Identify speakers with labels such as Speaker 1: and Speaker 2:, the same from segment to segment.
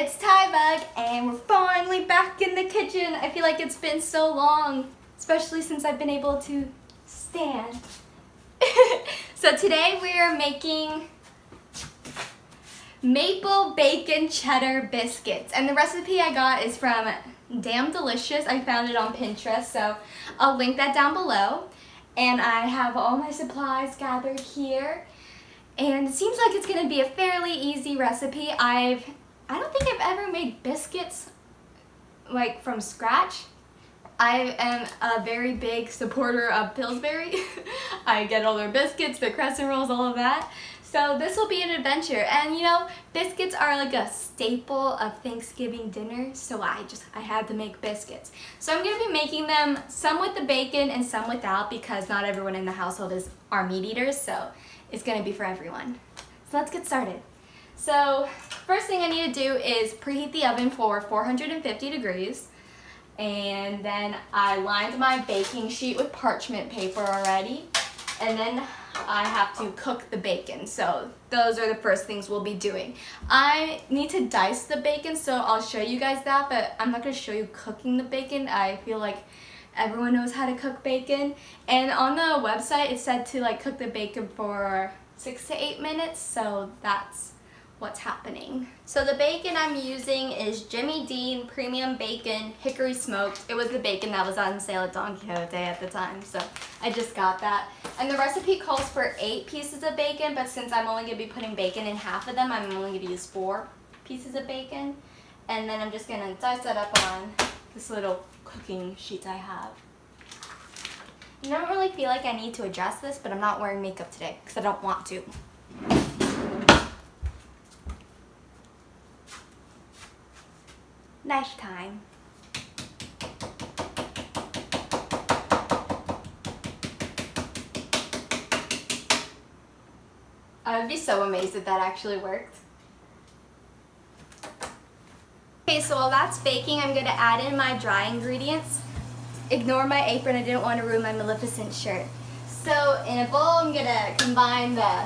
Speaker 1: it's Tybug and we're finally back in the kitchen. I feel like it's been so long, especially since I've been able to stand. so today we are making maple bacon cheddar biscuits and the recipe I got is from Damn Delicious. I found it on Pinterest so I'll link that down below and I have all my supplies gathered here and it seems like it's going to be a fairly easy recipe. I've I don't think I've ever made biscuits like from scratch. I am a very big supporter of Pillsbury. I get all their biscuits, their crescent rolls, all of that. So this will be an adventure. And you know, biscuits are like a staple of Thanksgiving dinner. So I just, I had to make biscuits. So I'm gonna be making them some with the bacon and some without because not everyone in the household is our meat eaters. So it's gonna be for everyone. So let's get started. So first thing I need to do is preheat the oven for 450 degrees. And then I lined my baking sheet with parchment paper already. And then I have to cook the bacon. So those are the first things we'll be doing. I need to dice the bacon, so I'll show you guys that, but I'm not gonna show you cooking the bacon. I feel like everyone knows how to cook bacon. And on the website, it said to like cook the bacon for six to eight minutes, so that's what's happening. So the bacon I'm using is Jimmy Dean Premium Bacon Hickory Smoked. It was the bacon that was on sale at Don Quijote at the time, so I just got that. And the recipe calls for eight pieces of bacon, but since I'm only going to be putting bacon in half of them, I'm only going to use four pieces of bacon. And then I'm just going to dice that up on this little cooking sheet I have. I don't really feel like I need to adjust this, but I'm not wearing makeup today because I don't want to. Nice time. I would be so amazed if that actually worked. Okay, so while that's baking, I'm to add in my dry ingredients. Ignore my apron, I didn't want to ruin my Maleficent shirt. So in a bowl, I'm to combine the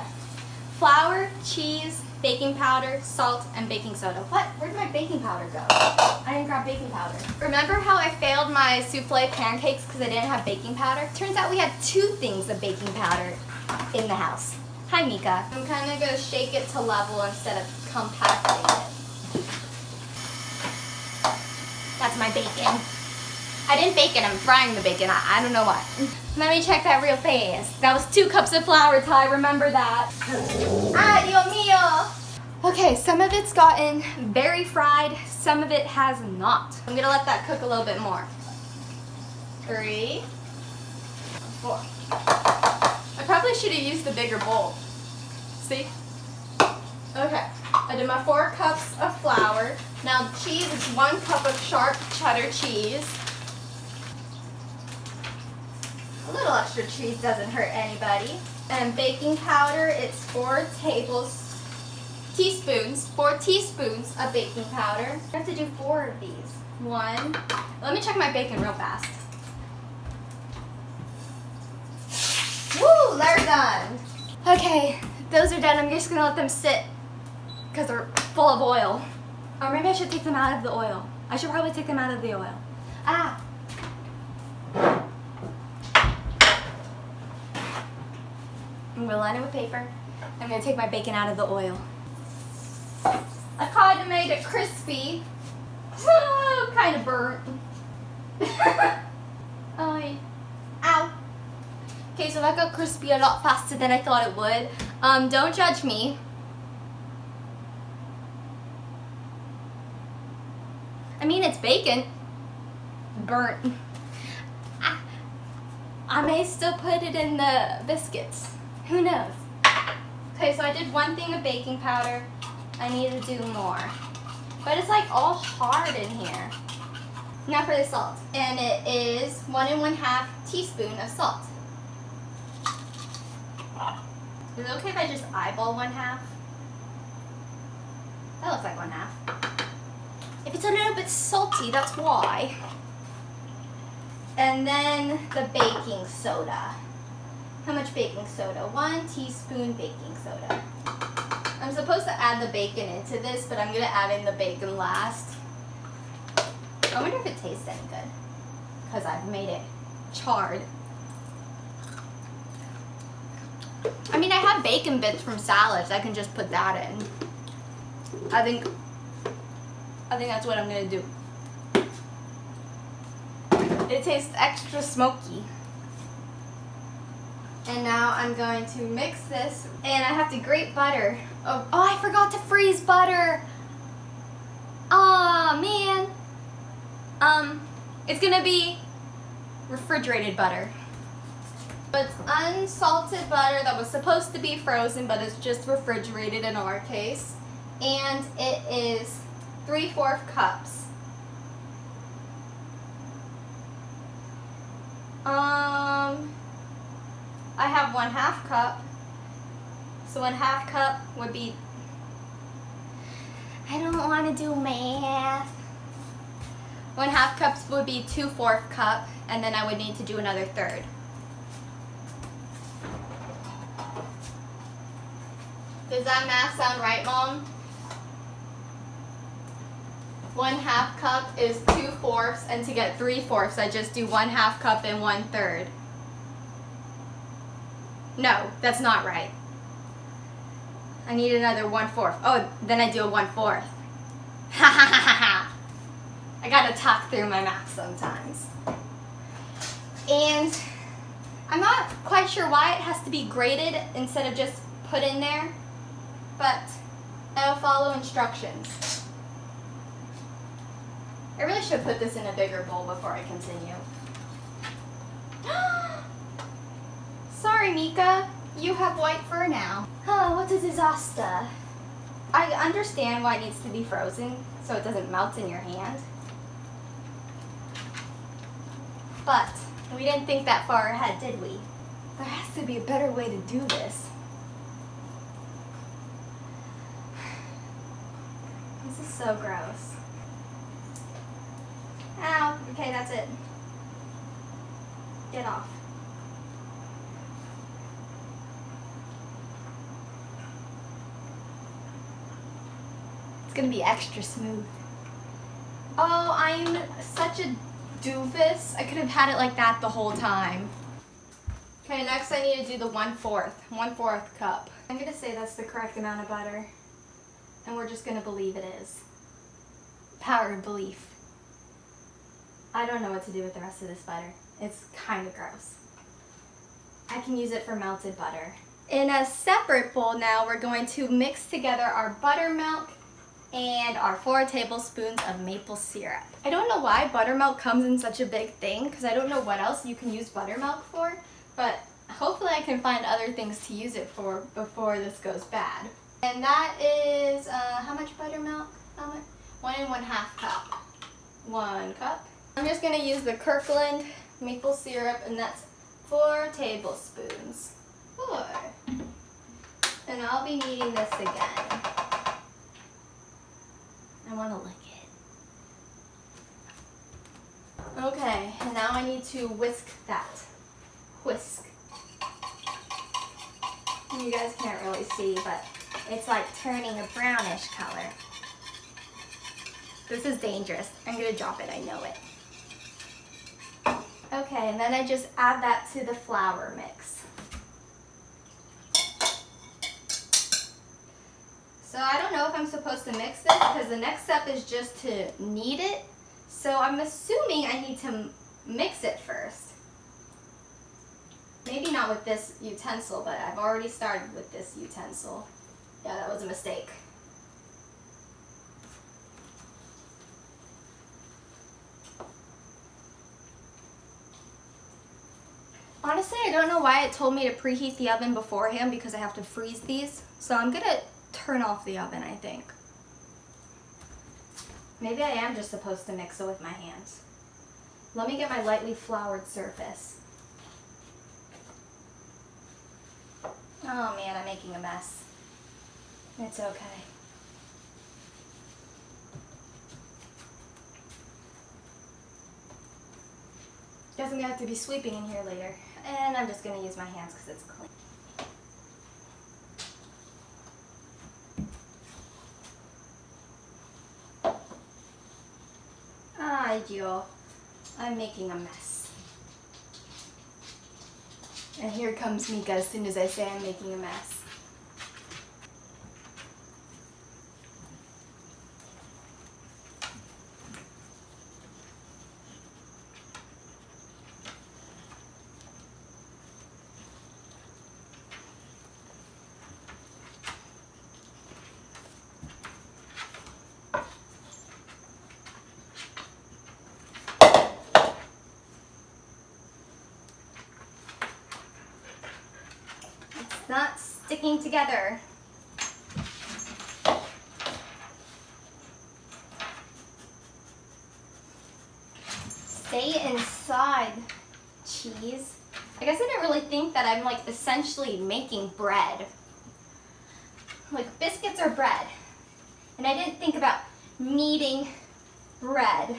Speaker 1: flour, cheese, baking powder, salt, and baking soda. What? Where did my baking powder go? I didn't grab baking powder. Remember how I failed my souffle pancakes because I didn't have baking powder? Turns out we had two things of baking powder in the house. Hi, Mika. I'm kind of going to shake it to level instead of compacting it. That's my bacon. I didn't bake it, I'm frying the bacon. I, I don't know what. Let me check that real fast. That was two cups of flour, Ty, remember that. Dios mío. Okay, some of it's gotten very fried, some of it has not. I'm gonna let that cook a little bit more. Three, four. I probably should have used the bigger bowl. See? Okay, I did my four cups of flour. Now cheese is one cup of sharp cheddar cheese. A little extra cheese doesn't hurt anybody. And baking powder, it's four tables, teaspoons, four teaspoons of baking powder. I have to do four of these. One, let me check my bacon real fast. Woo, they're done. Okay, those are done. I'm just gonna let them sit because they're full of oil. Or maybe I should take them out of the oil. I should probably take them out of the oil. Ah, I'm gonna line it with paper. I'm gonna take my bacon out of the oil. I kind of made it crispy. Kind of burnt. oh, ow. Okay, so that got crispy a lot faster than I thought it would. Um, don't judge me. I mean, it's bacon. Burnt. I, I may still put it in the biscuits. Who knows? Okay, so I did one thing of baking powder. I need to do more. But it's like all hard in here. Now for the salt. And it is one and one half teaspoon of salt. Is it okay if I just eyeball one half? That looks like one half. If it's a little bit salty, that's why. And then the baking soda. How much baking soda? One teaspoon baking soda. I'm supposed to add the bacon into this, but I'm gonna add in the bacon last. I wonder if it tastes any good. Because I've made it charred. I mean, I have bacon bits from salads. I can just put that in. I think, I think that's what I'm gonna do. It tastes extra smoky. And now I'm going to mix this and I have to grate butter. Oh, oh I forgot to freeze butter. Oh man. Um, it's gonna be refrigerated butter. But it's unsalted butter that was supposed to be frozen, but it's just refrigerated in our case. And it is 3 4 cups. Um, I have one half cup. So one half cup would be, I don't want to do math. One half cups would be two fourth cup, and then I would need to do another third. Does that math sound right, Mom? One half cup is two fourths, and to get three fourths, I just do one half cup and one third. No, that's not right. I need another one fourth. Oh, then I do a one fourth. Ha ha ha ha ha. I gotta talk through my math sometimes. And I'm not quite sure why it has to be grated instead of just put in there, but I'll follow instructions. I really should put this in a bigger bowl before I continue. Sorry, Mika. You have white fur now. Oh, what a disaster. I understand why it needs to be frozen so it doesn't melt in your hand. But we didn't think that far ahead, did we? There has to be a better way to do this. This is so gross. Ow, okay, that's it. Get off. It's gonna be extra smooth. Oh, I'm such a doofus. I could have had it like that the whole time. Okay, next I need to do the one-fourth, one-fourth cup. I'm gonna say that's the correct amount of butter. And we're just gonna believe it is. Power of belief. I don't know what to do with the rest of this butter. It's kind of gross. I can use it for melted butter. In a separate bowl now, we're going to mix together our buttermilk and our four tablespoons of maple syrup. I don't know why buttermilk comes in such a big thing because I don't know what else you can use buttermilk for, but hopefully I can find other things to use it for before this goes bad. And that is, uh, how much buttermilk? How much? One and one half cup. One cup. I'm just gonna use the Kirkland maple syrup and that's four tablespoons. Four. And I'll be needing this again. I want to lick it. Okay, and now I need to whisk that. Whisk. You guys can't really see, but it's like turning a brownish color. This is dangerous. I'm gonna drop it, I know it. Okay, and then I just add that to the flour mix. So I don't know if I'm supposed to mix this because the next step is just to knead it. So I'm assuming I need to mix it first. Maybe not with this utensil, but I've already started with this utensil. Yeah, that was a mistake. Honestly, I don't know why it told me to preheat the oven beforehand because I have to freeze these. So I'm gonna turn off the oven, I think. Maybe I am just supposed to mix it with my hands. Let me get my lightly floured surface. Oh man, I'm making a mess. It's okay. Doesn't have to be sweeping in here later. And I'm just gonna use my hands because it's clean. I'm making a mess. And here comes Mika as soon as I say I'm making a mess. not together. Stay inside, cheese. I guess I didn't really think that I'm like essentially making bread. Like biscuits are bread. And I didn't think about kneading bread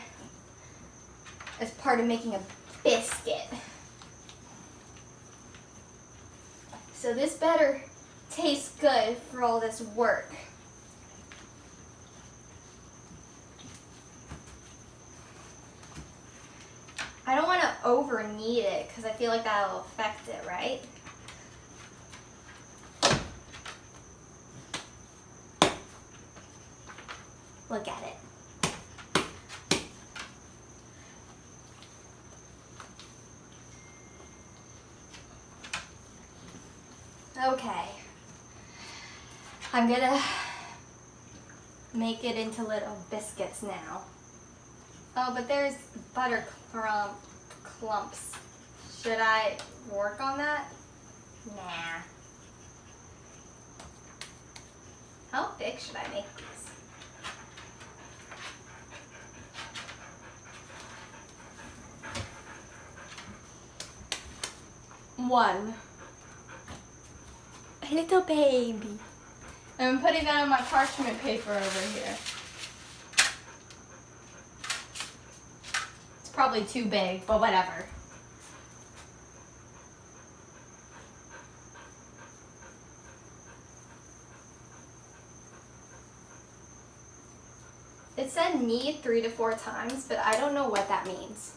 Speaker 1: as part of making a biscuit. So this better taste good for all this work. I don't want to over knead it because I feel like that'll affect it, right? Look at it. Okay. I'm gonna make it into little biscuits now. Oh, but there's butter clump clumps. Should I work on that? Nah. How big should I make these? One A little baby. I'm putting that on my parchment paper over here. It's probably too big, but whatever. It said knead three to four times, but I don't know what that means.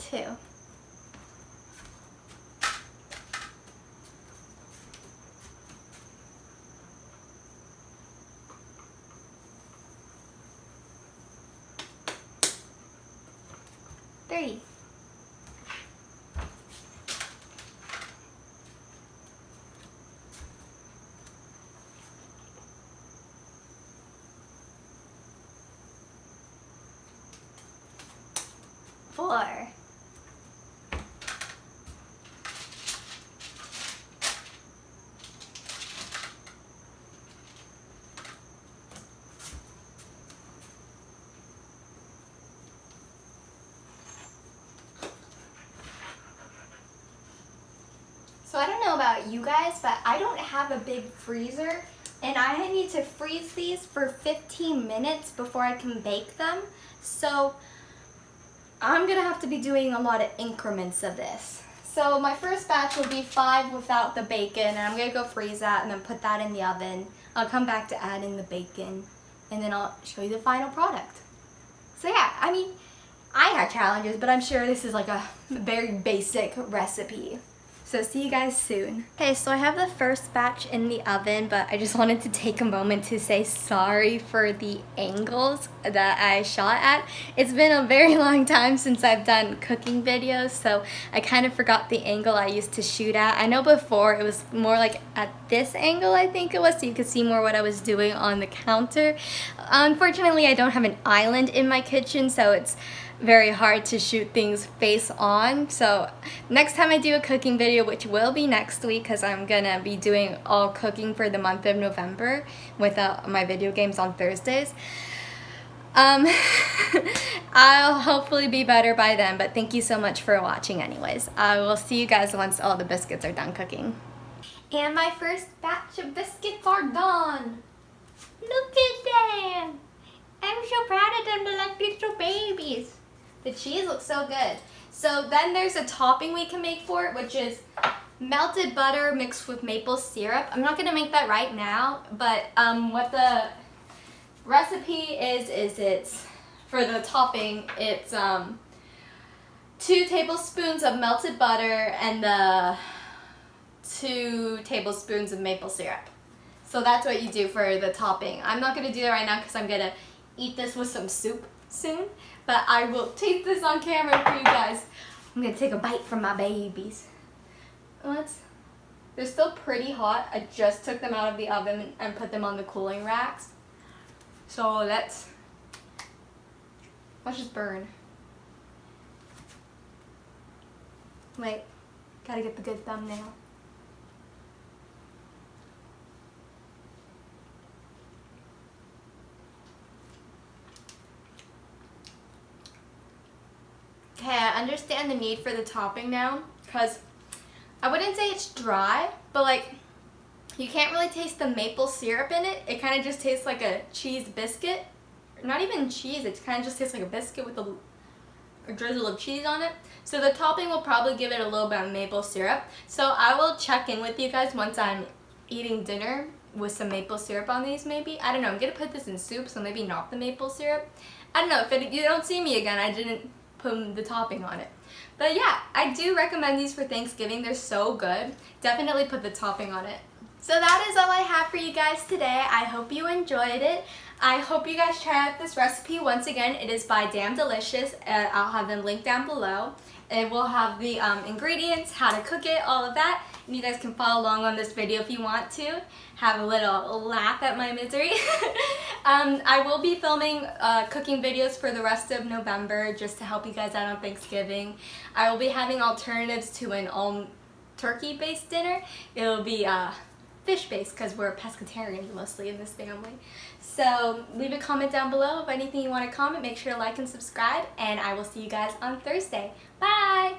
Speaker 1: Two. three. So I don't know about you guys, but I don't have a big freezer and I need to freeze these for 15 minutes before I can bake them. So I'm gonna have to be doing a lot of increments of this. So my first batch will be five without the bacon and I'm gonna go freeze that and then put that in the oven. I'll come back to add in the bacon and then I'll show you the final product. So yeah, I mean, I had challenges, but I'm sure this is like a very basic recipe. So see you guys soon. Okay, so I have the first batch in the oven, but I just wanted to take a moment to say sorry for the angles that I shot at. It's been a very long time since I've done cooking videos, so I kind of forgot the angle I used to shoot at. I know before it was more like at this angle, I think it was, so you could see more what I was doing on the counter. Unfortunately, I don't have an island in my kitchen, so it's very hard to shoot things face on. So next time I do a cooking video, which will be next week because I'm gonna be doing all cooking for the month of November with uh, my video games on Thursdays. Um, I'll hopefully be better by then, but thank you so much for watching anyways. I will see you guys once all the biscuits are done cooking. And my first batch of biscuits are done. Look at them. I'm so proud of them. They're like little babies. The cheese looks so good. So then there's a topping we can make for it, which is melted butter mixed with maple syrup. I'm not gonna make that right now, but um, what the recipe is, is it's for the topping, it's um, two tablespoons of melted butter and the two tablespoons of maple syrup. So that's what you do for the topping. I'm not going to do that right now because I'm going to eat this with some soup soon. But I will taste this on camera for you guys. I'm to take a bite from my babies. Let's, they're still pretty hot. I just took them out of the oven and put them on the cooling racks. So let's, let's just burn. Wait, gotta get the good thumbnail. Okay, Understand the need for the topping now because I wouldn't say it's dry, but like you can't really taste the maple syrup in it. It kind of just tastes like a cheese biscuit. Not even cheese, it kind of just tastes like a biscuit with a, a drizzle of cheese on it. So the topping will probably give it a little bit of maple syrup. So I will check in with you guys once I'm eating dinner with some maple syrup on these maybe. I don't know, I'm going to put this in soup, so maybe not the maple syrup. I don't know, if it, you don't see me again, I didn't put the topping on it. But yeah, I do recommend these for Thanksgiving. They're so good. Definitely put the topping on it. So that is all I have for you guys today. I hope you enjoyed it. I hope you guys try out this recipe. Once again, it is by Damn Delicious. Uh, I'll have them linked down below. It will have the um, ingredients, how to cook it, all of that. And you guys can follow along on this video if you want to. Have a little laugh at my misery. um, I will be filming uh, cooking videos for the rest of November just to help you guys out on Thanksgiving. I will be having alternatives to an all turkey based dinner. It will be uh, fish based because we're pescatarians mostly in this family. So leave a comment down below if anything you want to comment. Make sure to like and subscribe and I will see you guys on Thursday. Bye!